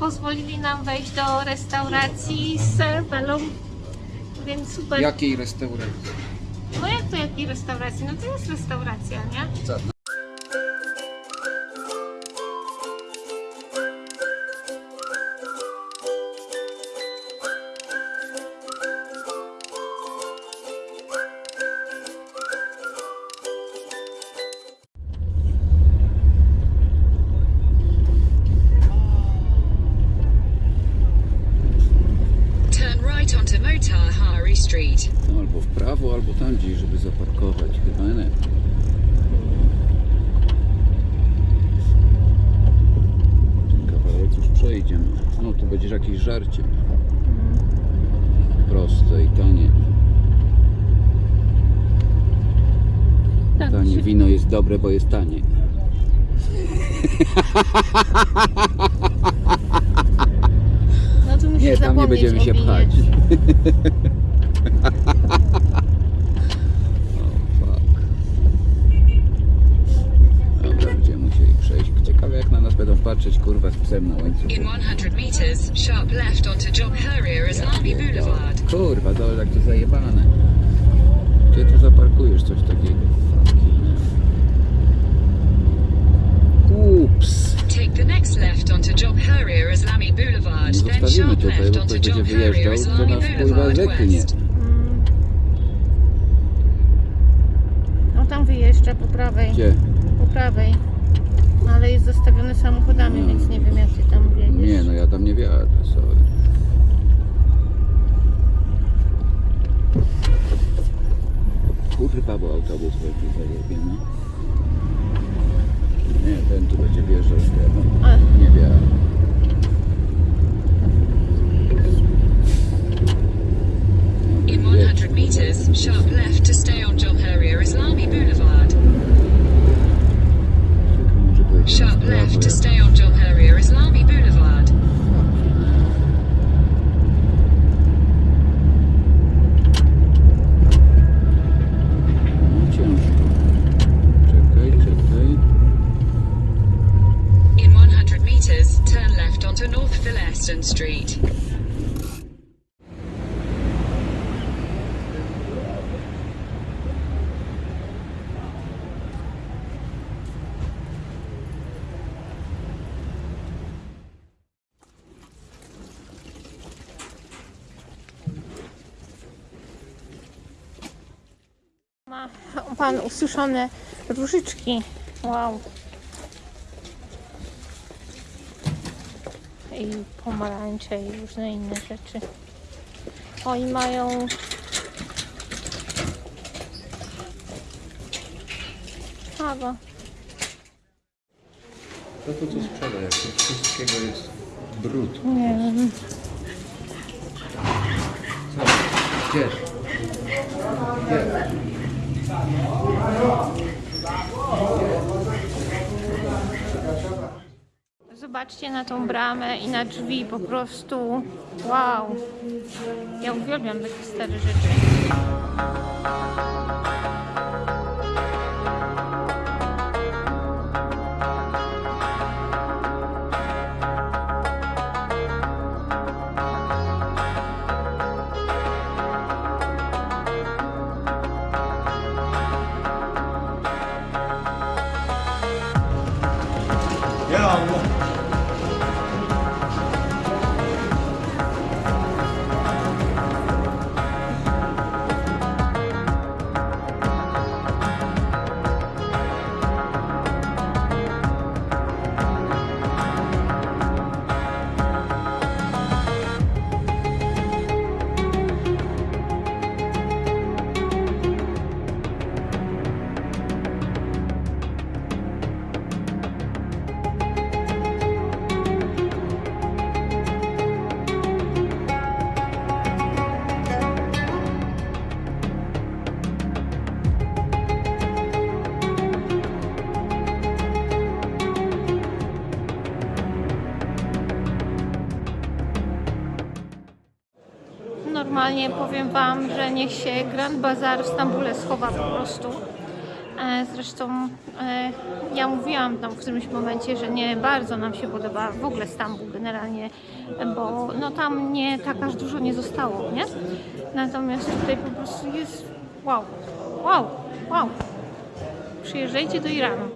pozwolili nam wejść do restauracji z Belą, więc super. Jakiej restauracji? No jak to jakiej restauracji? No to jest restauracja, nie? Co? Zaparkować. Chyba nie. Kawałek już przejdziemy. No, tu będziesz jakieś żarcie. Proste i tanie. Tak, Tanie się- wino jest dobre, bo jest tanie. No tu musisz Nie, tam nie będziemy się pchać. O, fuck. Dobra, będziemy musieli przejść. Ciekawe jak na nas będą patrzeć, kurwa, z psem na łańcuchu. In 100 meters, sharp left onto Job Harrier Islami Boulevard. Kurwa, to jak to zajebane. Gdzie tu zaparkujesz coś takiego? Ups. Take the next left onto Job Harrier Islami Boulevard. Nie Then sharp tutaj, left onto wyjeżdżał, to Islami Boulevard. West. Mm. No tam wyjeżdża po prawej. Gdzie? Po prawej. Zastawiony samochodami, No. więc nie wiem jak ty tam wiedziesz. Nie, no ja tam nie wjadę, sorry. Kurwa, bo autobus będzie zajebie, no. Nie, ten tu będzie wjeżdżał z tego. A, Nie wiem. In 100 meters, sharp left to stay on Job Harrier Islami Boulevard. Może powiedzieć Sharp prawo, left to jak- stay on Job Harrier Islami Boulevard. No ciężko. Czekaj, czekaj. In 100 meters, turn left onto North Phileston Street. ma pan ususzone różyczki. Wow. I pomarańcze i różne inne rzeczy. Oni mają kawa. To to co sprzeda, jak wszystkiego jest brud. Nie wiem. Co? Gdzie? Gdzie? Zobaczcie na tą bramę i na drzwi po prostu. Wow. Ja uwielbiam takie stare rzeczy. Normalnie powiem Wam, że niech się Grand Bazar w Stambule schowa po prostu. E, Zresztą e, ja mówiłam tam w którymś momencie, że nie bardzo nam się podoba w ogóle Stambuł generalnie, bo no tam nie tak aż dużo nie zostało, nie? Natomiast tutaj po prostu jest wow, wow, wow. Przyjeżdżajcie do Iranu.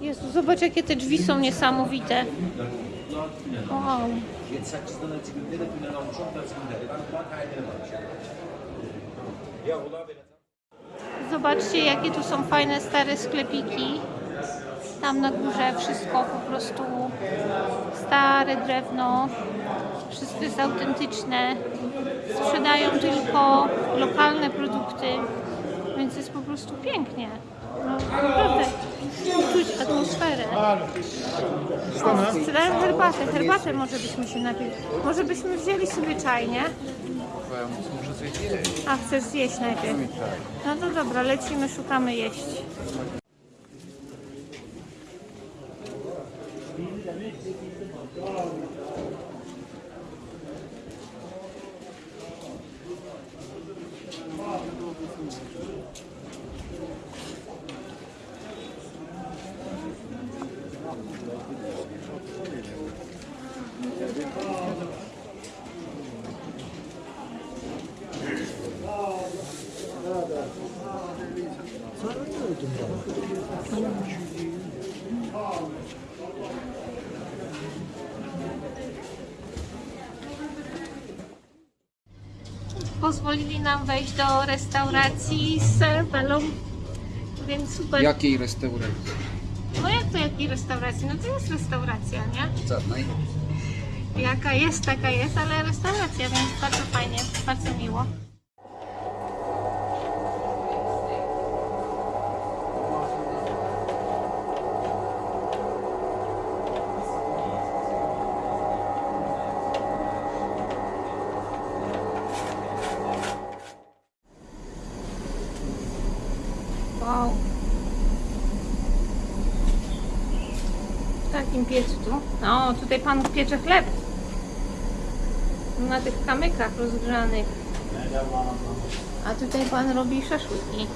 Jezu, zobacz jakie te drzwi są niesamowite. Wow. Zobaczcie, jakie tu są fajne stare sklepiki. Tam na górze wszystko po prostu stare drewno. Wszystko jest autentyczne. Sprzedają tylko lokalne produkty, więc jest po prostu pięknie. Naprawdę. Czuć atmosferę. O, Sprzedałem herbatę. Herbatę może byśmy się napili. Może byśmy wzięli sobie czaj, nie? A chcesz zjeść najpierw? No to dobra, lecimy, szukamy jeść. Pozwolili nam wejść do restauracji z Belą, więc super. Jakiej restauracji? No jak to jakiej restauracji? No to jest restauracja, nie? Żadnej. Jaka jest, taka jest, ale restauracja, więc bardzo fajnie, bardzo miło. Wow. W takim piecu tu. No, tutaj pan piecze chleb. Na tych kamykach rozgrzanych. A tutaj pan robi szaszłyki.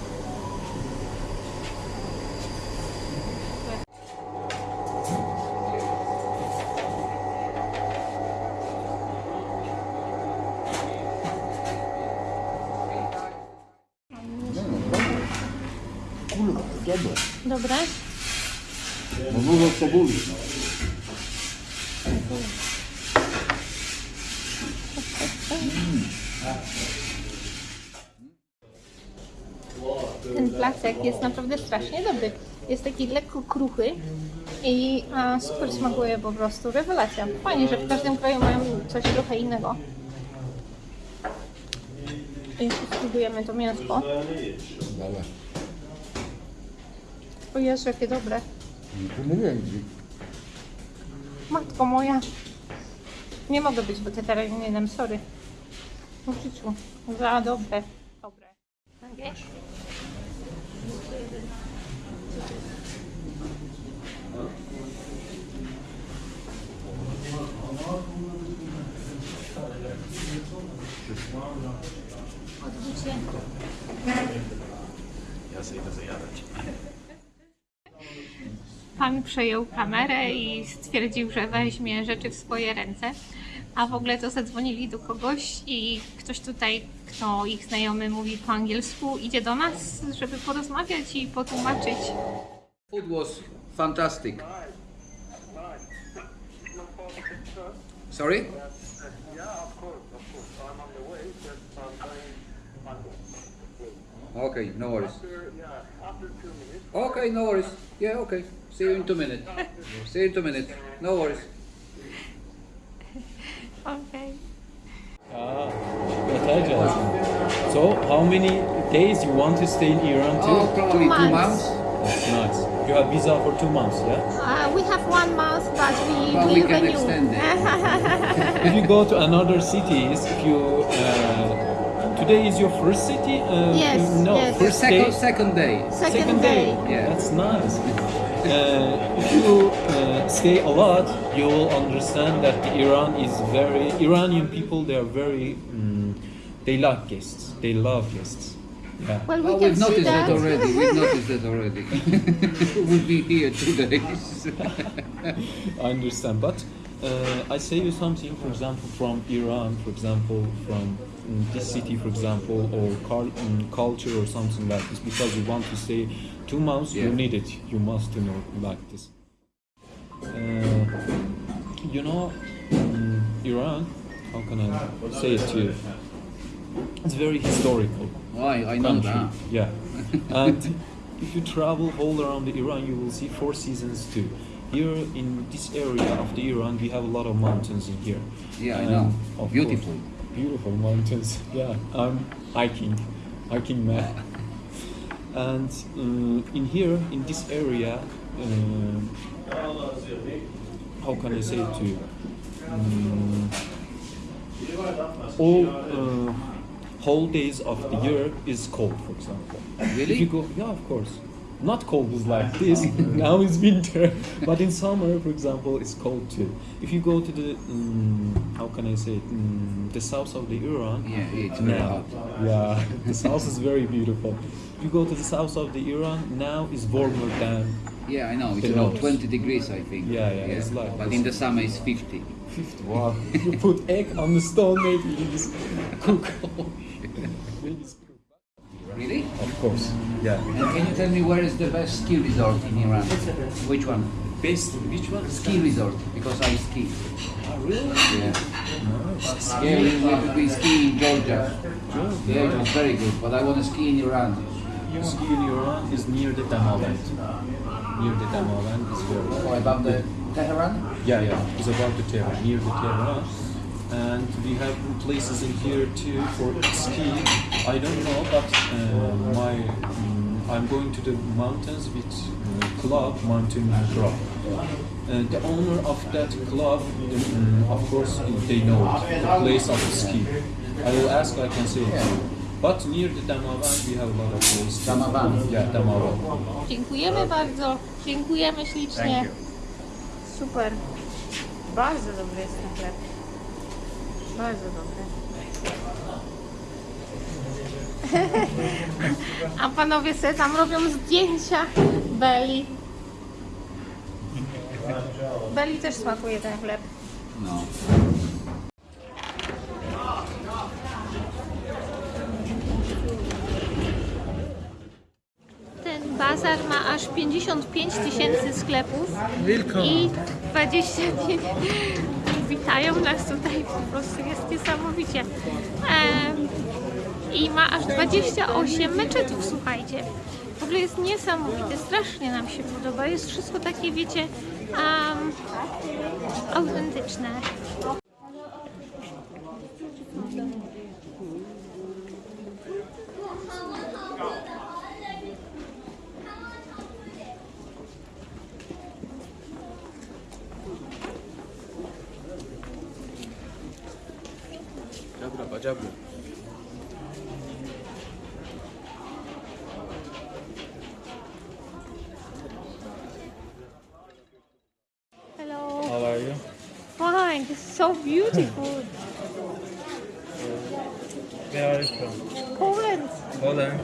Kurwa, dobre. Dobre? No dużo cebuli. Ten placek jest naprawdę strasznie dobry. Jest taki lekko kruchy i a, super smakuje po prostu. Rewelacja. Fajnie, że w każdym kraju mają coś trochę innego. I spróbujemy to mięsko. Dobra. O Jezu, jakie dobre. Matko moja. Nie mogę być weterynaryjnym, sorry. W życiu. Za dobre. Dobre. Okay. Odwróćcie. Pan przejął kamerę i stwierdził, że weźmie rzeczy w swoje ręce. A w ogóle to zadzwonili do kogoś i ktoś tutaj, kto ich znajomy mówi po angielsku, idzie do nas, żeby porozmawiać i potłumaczyć. Food was fantastic. Sorry? Okay, no worries. after, yeah, after two minutes. Okay, no worries. Yeah, okay. See you in two minutes. See you in two minutes. No worries. okay. Ah, Thai Johnson. So, how many days you want to stay in Iran too? Oh, probably two months. months. That's nice. You have visa for two months, yeah? Uh, we have one month, but we But we will can renew. extend it. if you go to another cities, if you uh, today is your first city? Uh, Yes, No, yes. first Second, day. second day. Second, day. Yeah. That's nice. Uh, if you uh, stay a lot, you will understand that the Iran is very Iranian people. They are very. mm they like guests. They love guests. Yeah. Well, we Oh, can we've noticed that. that. already. We've noticed that already. we'll be here two days. I understand, but uh, I say you something, for example, from Iran, for example, from this city, for example, or cul- culture or something like this, because you want to stay two months, you need it. You must know like this. Uh, you know, mm, Iran. How can I say it to you? It's very historical Why? I know that. Yeah. and if you travel all around the Iran, you will see four seasons too. Here in this area of the Iran, we have a lot of mountains in here. Yeah, I know. Beautiful. course, beautiful mountains. Yeah, I'm hiking, hiking man. And uh, in here, in this area, um how can I say it to you? Mm, all uh, whole days of the year is cold, for example. Really? If you go, yeah, of course. Not cold is like this. now it's winter, but in summer, for example, it's cold too. If you go to the, um, how can I say it, um, the south of the Iran, Yeah, it's now, yeah, the south is very beautiful. If you go to the south of the Iran, now it's warmer than Yeah, I know. It's about 20 degrees, I think. Yeah, yeah, it's like But in the summer it's 50. 50. Wow. you put egg on the stone, maybe it is cook. Maybe it's cook. Really? Of course. Yeah. And can you tell me where is the best ski resort in Iran? Which one? Best which one? Ski resort, because I ski. Ah, really? Yeah. Yeah, we, we, we ski in Georgia. Yeah, it was very good, but I want to ski in Iran. You ski in Iran is near the Damaland. Near the Damaland is very. Oh, about the Tehran? Yeah, yeah. It's about the Tehran, near the Tehran. And we have places in here too for ski. I don't know, but uh, my mm, I'm going to the mountains with uh, club, mountain club. Uh, the owner of that club, mm, of course, they know it, the place of ski. I will ask, I can say it. But near the Damavan, we have a lot of places. Damavan? Yeah, Damavan. Dziękujemy bardzo. Dziękujemy ślicznie. Super. Bardzo dobry jest ten chleb. Bardzo dobry. A panowie sobie tam robią zdjęcia Beli. Beli też smakuje ten chleb. No. Ten bazar ma aż 55 tysięcy sklepów i 25 witają nas tutaj, po prostu jest niesamowicie. I ma aż 28 meczetów, słuchajcie. W ogóle jest niesamowite, strasznie nam się podoba. Jest wszystko takie, wiecie, em, autentyczne. Badziabry. Hello. How are you? Fine, this is so beautiful. Where are you from? Poland. Poland.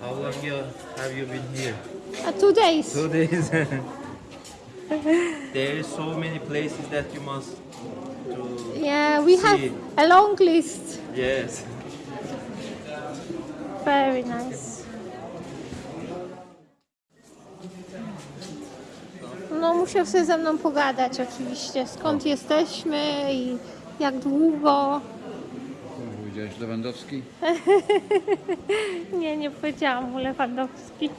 How long you, have you been here? Uh, two days. Two days. there is so many places that you must to Yeah, we have See. a long list. yes. Very nice. No, musiał sobie ze mną pogadać oczywiście, skąd jesteśmy i jak długo. Powiedziałeś Lewandowski? Nie, nie powiedziałam mu Lewandowski.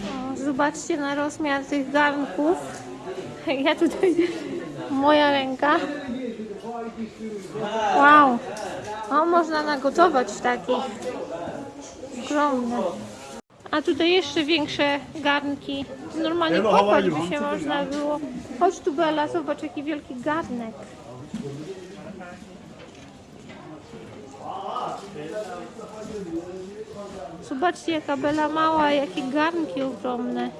O, zobaczcie na rozmiar tych garnków. Ja tutaj, moja ręka. Wow, o, można nagotować w takich. Ogromne. A tutaj jeszcze większe garnki. Normalnie kopać by się można było. Chodź tu Bela, zobacz jaki wielki garnek. Zobaczcie jaka Bela mała, jakie garnki ogromne.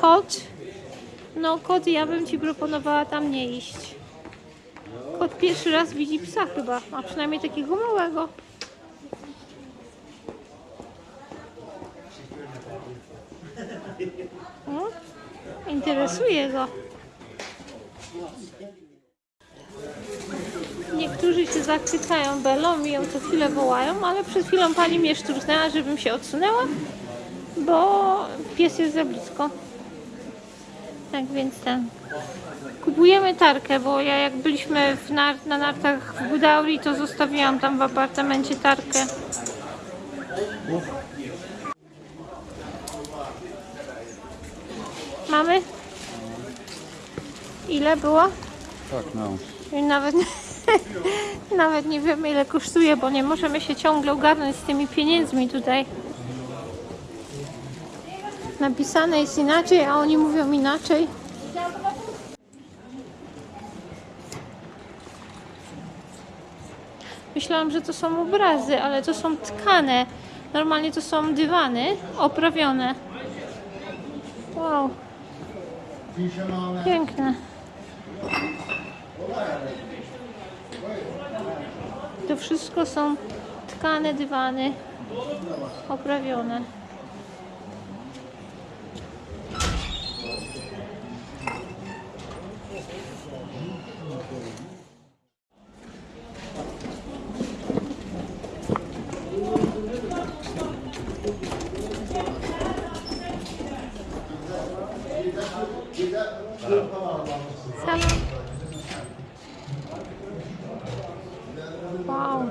Kot? No kot, ja bym Ci proponowała tam nie iść. Kot pierwszy raz widzi psa chyba, a przynajmniej takiego małego. O, interesuje go. Niektórzy się zachwycają Belą i ją co chwilę wołają, ale przed chwilą pani mnie szturchnęła, żebym się odsunęła, bo pies jest za blisko. Tak więc ten. Kupujemy tarkę, bo ja jak byliśmy nar na nartach w Budauri, to zostawiłam tam w apartamencie tarkę. Mamy? Ile było? Tak, no. I Nawet, nawet nie wiemy ile kosztuje, bo nie możemy się ciągle ogarnąć z tymi pieniędzmi tutaj. Napisane jest inaczej, a oni mówią inaczej. Myślałam, że to są obrazy, ale to są tkane. Normalnie to są dywany oprawione. Wow. Piękne. To wszystko są tkane dywany oprawione. Salon. Wow.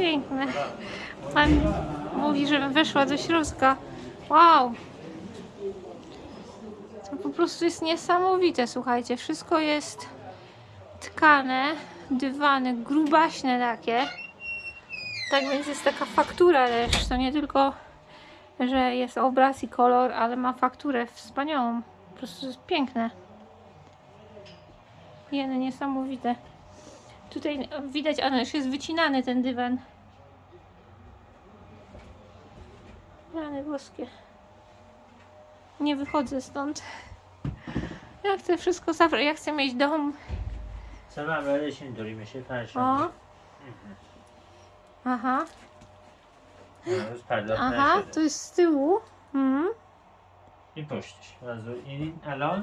Przepiękne. Pan mówi, żebym weszła do środka. Wow. To po prostu jest niesamowite, słuchajcie. Wszystko jest tkane, dywany, grubaśne takie. Tak więc jest taka faktura też. To nie tylko, że jest obraz i kolor, ale ma fakturę wspaniałą. Po prostu jest piękne. Jeny, niesamowite. Tutaj widać, a no już jest wycinany ten dywan. Rany boskie. Nie wychodzę stąd. Ja chcę wszystko zabrać. Ja chcę mieć dom. Sana böyle şimdi perşembe. O. Aha, Już pardon. aha, to jest z tyłu. Mhm. I puścisz. Razu. I alon.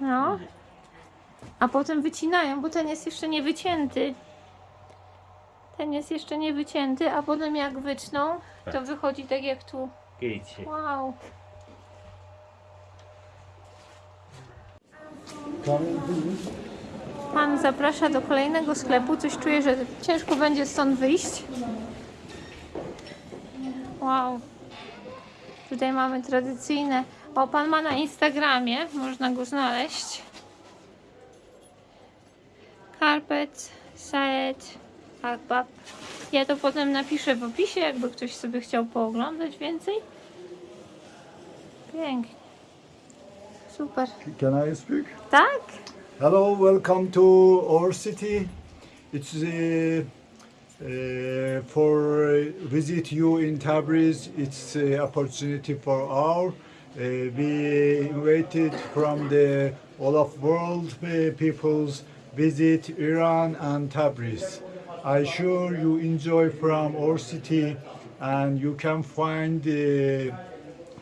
No. A potem wycinają, bo ten jest jeszcze nie wycięty. Ten jest jeszcze nie wycięty, a potem jak wytną, to wychodzi tak jak tu. Wow. Pan zaprasza do kolejnego sklepu. Coś czuję, że ciężko będzie stąd wyjść. Wow. Tutaj mamy tradycyjne. O, pan ma na Instagramie, można go znaleźć. Carpet, Saed, Akbab. Ja to potem napiszę w opisie, jakby ktoś sobie chciał pooglądać więcej. Pięknie. Super. Can I speak? Tak? Hello, welcome to our city. It's uh, uh, for uh, visit you in Tabriz. It's uh, opportunity for our. Uh, we invited from the all of world uh, peoples visit Iran and Tabriz. I sure you enjoy from our city and you can find uh,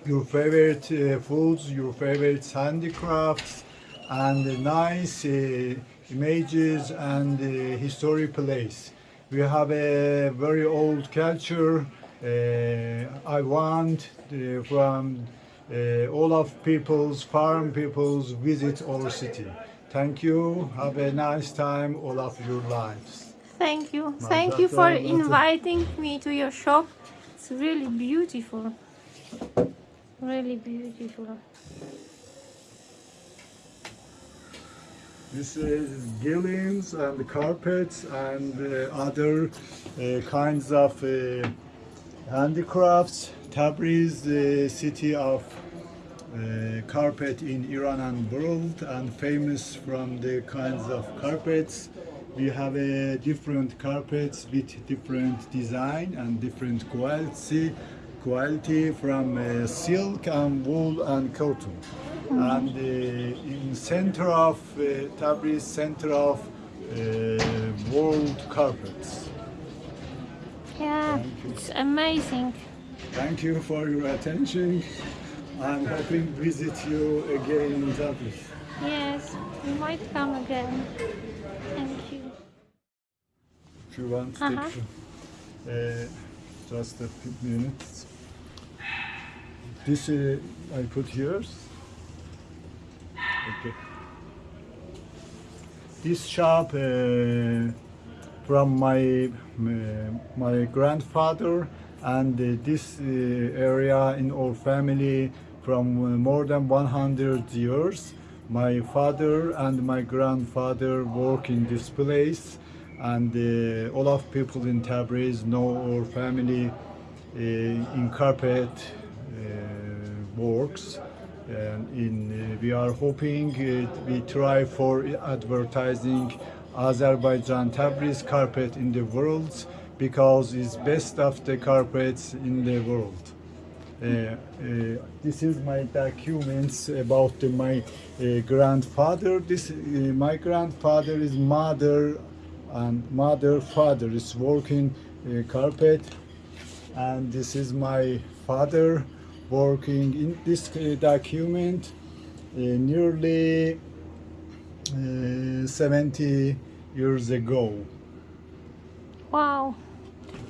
your favorite uh, foods, your favorite handicrafts, and uh, nice uh, images and uh, historic place. We have a very old culture. Uh, I want uh, from uh, all of people's farm peoples visit our city. Thank you. Have a nice time all of your lives. Thank you. Thank you for inviting me to your shop. It's really beautiful. Really beautiful. This is gillians and carpets and uh, other uh, kinds of uh, handicrafts. Tabriz, the city of uh, carpet in Iran and world and famous from the kinds of carpets. We have uh, different carpets with different design and different quality, quality from uh, silk and wool and cotton. and uh, in center of uh, Tabriz, center of uh, world carpets. Yeah, it's amazing. Thank you for your attention. I'm hoping to visit you again in Tabriz. Yes, we might come again. Thank you. If you want Uh-huh. take uh, just a few minutes. This uh, I put here. Okay. This shop uh, from my uh, my grandfather and uh, this uh, area in our family from uh, more than 100 years. My father and my grandfather work in this place and uh, all of people in Tabriz know our family uh, in carpet uh, works and in uh, we are hoping uh, we try for advertising Azerbaijan Tabriz carpet in the world because it's best of the carpets in the world. Uh, uh, this is my documents about my uh, grandfather. This my grandfather is mother and mother father is working carpet, and this is my father working in this document nearly uh, 70 years ago. Wow,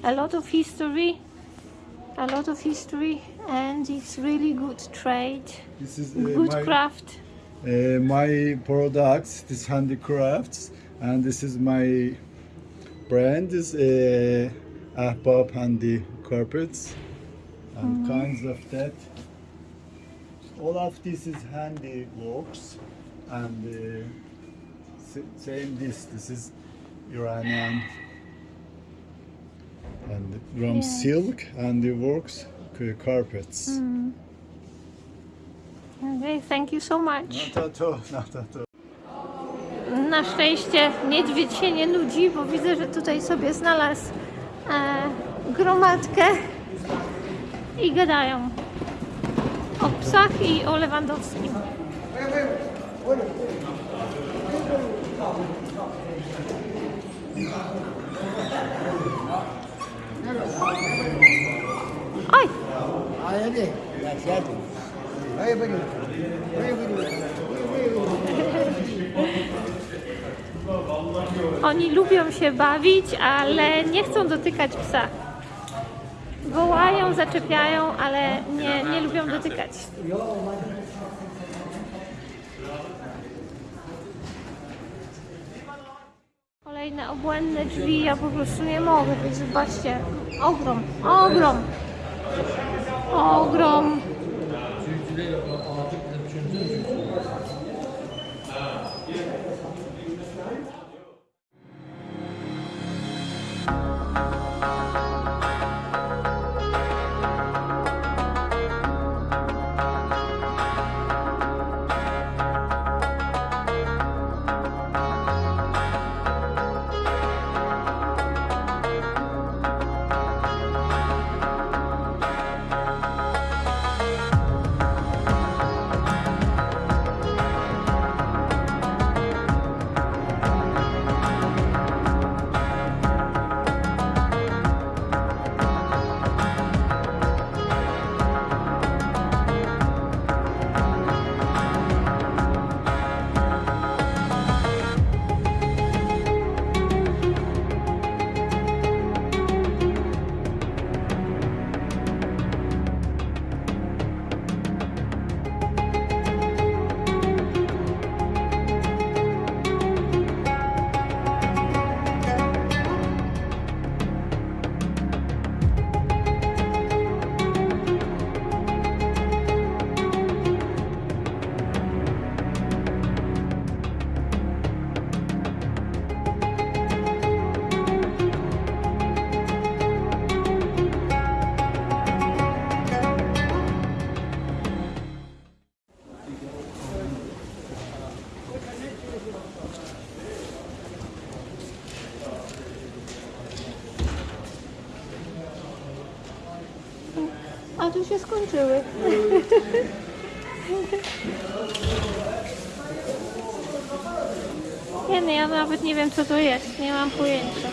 a lot of history, a lot of history, and it's really good trade, This is uh, good my, craft. uh, my products, this handicrafts, and this is my brand is uh, Ahbab Handi Carpets and kinds of that. All of this is handiworks and uh, same this, this is Iranian and from Yes. silk handiworks c- carpets. Okay, thank you so much. Not at all, not at all. Na szczęście niedźwiedź się nie nudzi, bo widzę, że tutaj sobie znalazł e, gromadkę i gadają o psach i o Lewandowskim. Oj! Oni lubią się bawić, ale nie chcą dotykać psa. Wołają, zaczepiają, ale nie, nie lubią dotykać. Kolejne obłędne drzwi, ja po prostu nie mogę. Wy Zobaczcie, ogrom, ogrom, ogrom. Tu się skończyły. Nie no, ja nawet nie wiem co to jest, nie mam pojęcia.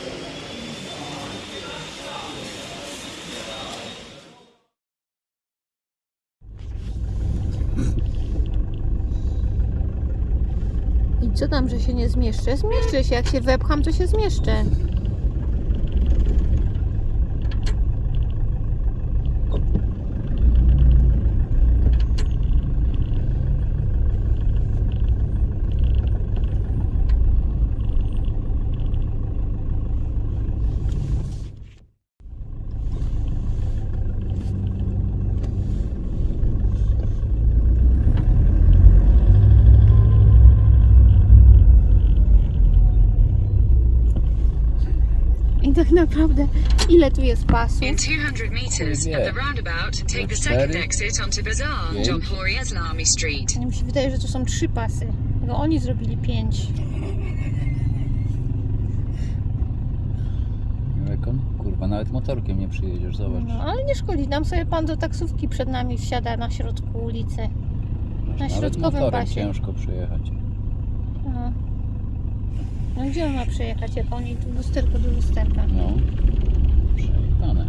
I co tam, że się nie zmieszczę? Zmieszczę się, jak się wepcham, to się zmieszczę. Tak naprawdę, ile tu jest pasów? In 200 meters at the roundabout, take the second exit onto Bazaar, John Glory Islami Street. Mi się wydaje, że to są trzy pasy. No oni zrobili pięć. Kurwa, nawet motorkiem nie przyjedziesz, zobacz. No, ale nie szkodzi, nam sobie pan do taksówki przed nami wsiada na środku ulicy. Na Nawet środkowym pasie. ciężko przyjechać. No. No gdzie on ma przejechać, jak oni tu lusterko do lusterka? No. Przejechane.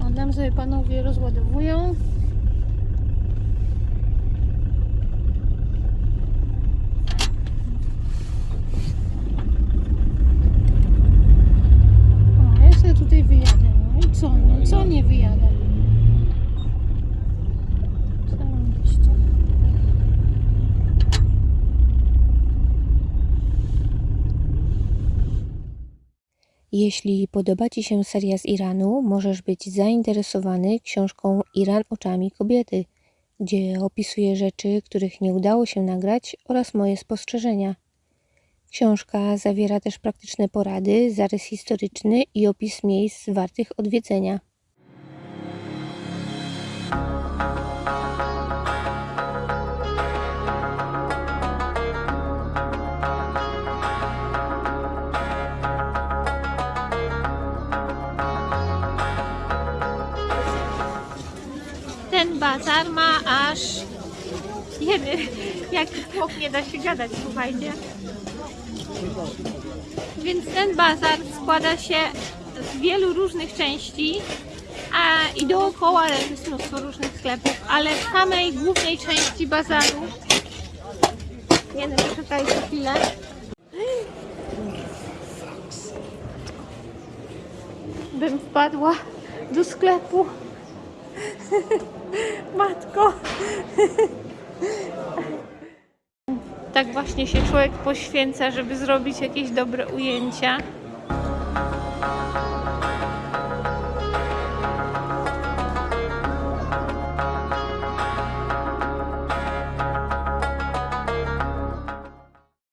A nam sobie panowie rozładowują. O, ja sobie tutaj wyjadę. No i co? No, co nie wyjadę? Zarobiście. Jeśli podoba Ci się seria z Iranu, możesz być zainteresowany książką Iran oczami kobiety, gdzie opisuję rzeczy, których nie udało się nagrać oraz moje spostrzeżenia. Książka zawiera też praktyczne porady, zarys historyczny i opis miejsc wartych odwiedzenia. Bazar ma aż... Jedy, jak chłop nie da się gadać, słuchajcie. Więc ten bazar składa się z wielu różnych części a, i dookoła jest mnóstwo różnych sklepów, ale w samej głównej części bazaru nie wiem, poczekajcie chwilę. Bym wpadła do sklepu. Matko. Tak właśnie się człowiek poświęca, żeby zrobić jakieś dobre ujęcia.